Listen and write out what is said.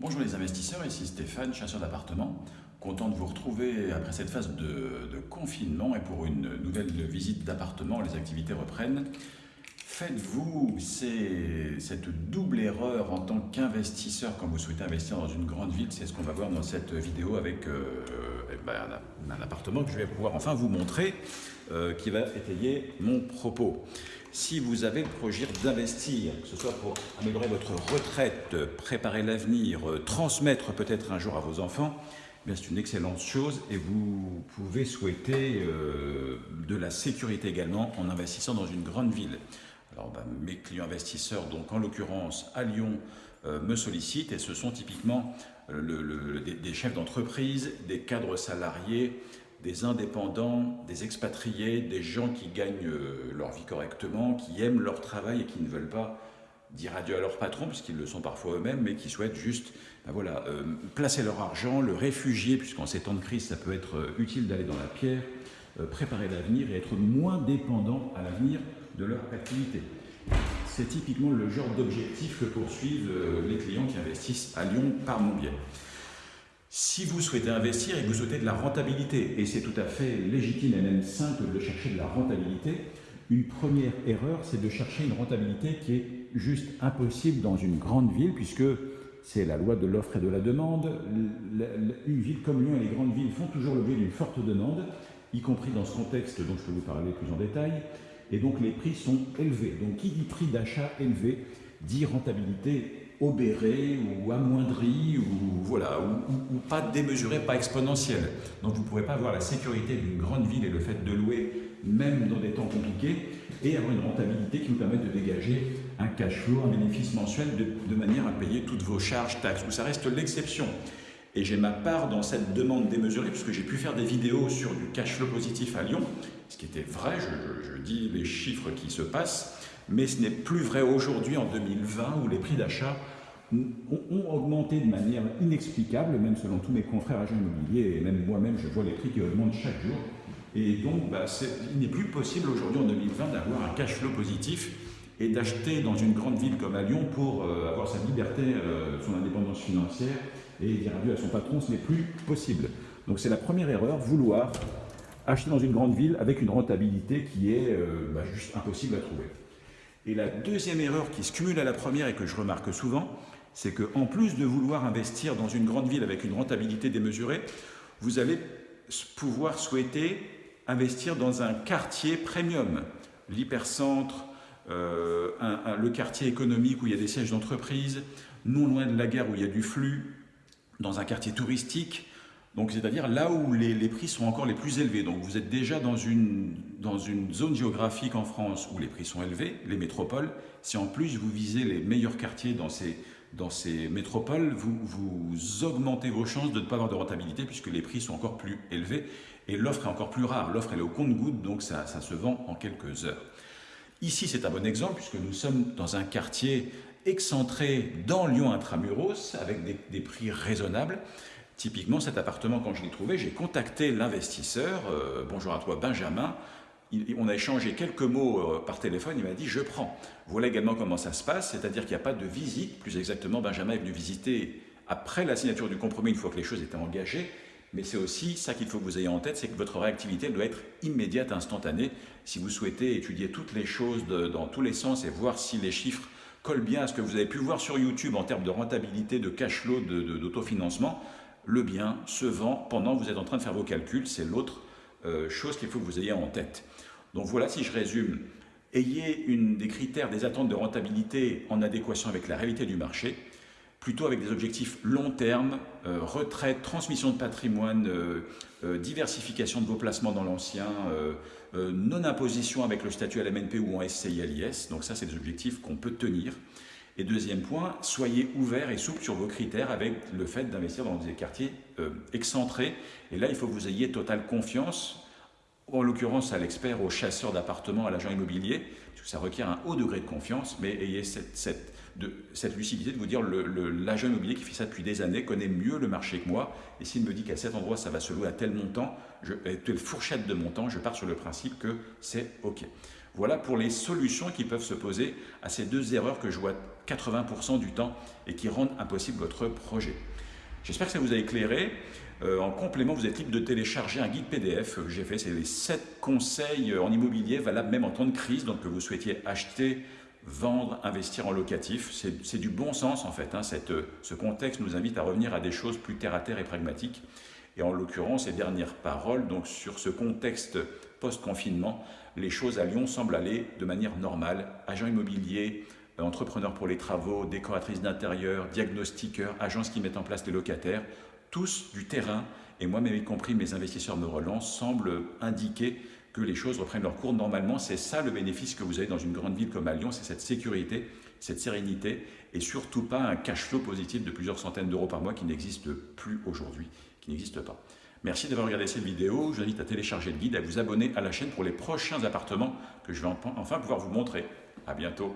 Bonjour les investisseurs, ici Stéphane, chasseur d'appartements. Content de vous retrouver après cette phase de, confinement et pour une nouvelle visite d'appartement, les activités reprennent. Faites-vous cette double erreur en tant qu'investisseur quand vous souhaitez investir dans une grande ville? C'est ce qu'on va voir dans cette vidéo avec euh, eh ben, un, appartement que je vais pouvoir enfin vous montrer euh, qui va étayer mon propos. Si vous avez le projet d'investir, que ce soit pour améliorer votre retraite, préparer l'avenir, euh, transmettre peut-être un jour à vos enfants, eh c'est une excellente chose et vous pouvez souhaiter de la sécurité également en investissant dans une grande ville. Alors, ben, mes clients investisseurs, donc en l'occurrence à Lyon, euh, me sollicitent et ce sont typiquement des, chefs d'entreprise, des cadres salariés, des indépendants, des expatriés, des gens qui gagnent euh, leur vie correctement, qui aiment leur travail et qui ne veulent pas dire adieu à leur patron, puisqu'ils le sont parfois eux-mêmes, mais qui souhaitent juste ben voilà, euh, placer leur argent, le réfugier, puisqu'en ces temps de crise, ça peut être euh, utile d'aller dans la pierre, préparer l'avenir et être moins dépendant à l'avenir de leur activité. C'est typiquement le genre d'objectif que poursuivent les clients qui investissent à Lyon par mon biais. Si vous souhaitez investir et que vous souhaitez de la rentabilité, et c'est tout à fait légitime et même simple de chercher de la rentabilité, une première erreur, c'est de chercher une rentabilité qui est juste impossible dans une grande ville, puisque c'est la loi de l'offre et de la demande. Une ville comme Lyon et les grandes villes font toujours l'objet d'une forte demande, y compris dans ce contexte dont je peux vous parler plus en détail, et donc les prix sont élevés. Donc qui dit prix d'achat élevé dit rentabilité obéré ou amoindri ou, voilà, ou, pas démesuré, pas exponentiel. Donc vous ne pourrez pas avoir la sécurité d'une grande ville et le fait de louer même dans des temps compliqués et avoir une rentabilité qui vous permette de dégager un cash flow, un bénéfice mensuel de, manière à payer toutes vos charges, taxes, où ça reste l'exception. Et j'ai ma part dans cette demande démesurée, puisque j'ai pu faire des vidéos sur du cash flow positif à Lyon, ce qui était vrai, je, dis les chiffres qui se passent, mais ce n'est plus vrai aujourd'hui en 2020 où les prix d'achat ont augmenté de manière inexplicable, même selon tous mes confrères agents immobiliers, et même moi-même, je vois les prix qui augmentent chaque jour. Et donc, bah, il n'est plus possible aujourd'hui en 2020 d'avoir un cash flow positif et d'acheter dans une grande ville comme à Lyon pour euh, avoir sa liberté, euh, son indépendance financière et dire adieu à son patron, ce n'est plus possible. Donc c'est la première erreur, vouloir acheter dans une grande ville avec une rentabilité qui est euh, bah, juste impossible à trouver. Et la deuxième erreur qui se cumule à la première et que je remarque souvent, c'est qu'en plus de vouloir investir dans une grande ville avec une rentabilité démesurée, vous allez pouvoir souhaiter investir dans un quartier premium, l'hypercentre, euh, le quartier économique où il y a des sièges d'entreprise, non loin de la gare où il y a du flux, dans un quartier touristique, donc c'est-à-dire là où les, prix sont encore les plus élevés. Donc vous êtes déjà dans une, dans une zone géographique en France où les prix sont élevés, les métropoles. Si en plus vous visez les meilleurs quartiers dans ces, dans ces métropoles, vous, vous augmentez vos chances de ne pas avoir de rentabilité puisque les prix sont encore plus élevés et l'offre est encore plus rare. L'offre est au compte-goutte, donc ça, ça se vend en quelques heures. Ici, c'est un bon exemple puisque nous sommes dans un quartier excentré dans Lyon intramuros avec des, prix raisonnables. Typiquement, cet appartement, quand je l'ai trouvé, j'ai contacté l'investisseur. Euh, bonjour à toi, Benjamin. on a échangé quelques mots euh, par téléphone. Il m'a dit Je prends. Voilà également comment ça se passe, c'est-à-dire qu'il n'y a pas de visite. Plus exactement, Benjamin est venu visiter après la signature du compromis, une fois que les choses étaient engagées. Mais c'est aussi ça qu'il faut que vous ayez en tête c'est que votre réactivité doit être immédiate, instantanée. Si vous souhaitez étudier toutes les choses dans tous les sens et voir si les chiffres collent bien à ce que vous avez pu voir sur YouTube en termes de rentabilité, de cash flow, d'autofinancement, le bien se vend pendant que vous êtes en train de faire vos calculs. C'est l'autre euh, chose qu'il faut que vous ayez en tête. Donc voilà, si je résume, ayez des critères, des attentes de rentabilité en adéquation avec la réalité du marché, plutôt avec des objectifs long terme, euh, retraite, transmission de patrimoine, euh, diversification de vos placements dans l'ancien, non-imposition avec le statut à la MNP ou en SCI l'IS. Donc ça, c'est des objectifs qu'on peut tenir. Et deuxième point, soyez ouverts et souples sur vos critères avec le fait d'investir dans des quartiers euh, excentrés. Et là, il faut que vous ayez totale confiance, en l'occurrence à l'expert, au chasseur d'appartements, à l'agent immobilier, parce que ça requiert un haut degré de confiance, mais ayez cette, lucidité de vous dire l'agent immobilier qui fait ça depuis des années connaît mieux le marché que moi, et s'il me dit qu'à cet endroit ça va se louer à tel montant, je, telle fourchette de montant, je pars sur le principe que c'est OK. Voilà pour les solutions qui peuvent se poser à ces deux erreurs que je vois 80% du temps et qui rendent impossible votre projet. J'espère que ça vous a éclairé. Euh, en complément, vous êtes libre de télécharger un guide PDF que j'ai fait. C'est les 7 conseils en immobilier valables même en temps de crise. Donc que vous souhaitiez acheter, vendre, investir en locatif. C'est du bon sens en fait. Hein. ce contexte nous invite à revenir à des choses plus terre à terre et pragmatiques. Et en l'occurrence, ces dernières paroles, donc sur ce contexte post-confinement, les choses à Lyon semblent aller de manière normale. Agents immobiliers, entrepreneurs pour les travaux, décoratrices d'intérieur, diagnostiqueurs, agences qui mettent en place les locataires, tous du terrain, et moi-même y compris mes investisseurs me relancent, semblent indiquer que les choses reprennent leur cours normalement. C'est ça le bénéfice que vous avez dans une grande ville comme à Lyon, c'est cette sécurité, cette sérénité, et surtout pas un cash flow positif de plusieurs centaines d'euros par mois qui n'existe plus aujourd'hui, qui n'existe pas. Merci d'avoir regardé cette vidéo. Je vous invite à télécharger le guide, à vous abonner à la chaîne pour les prochains appartements que je vais enfin pouvoir vous montrer. À bientôt.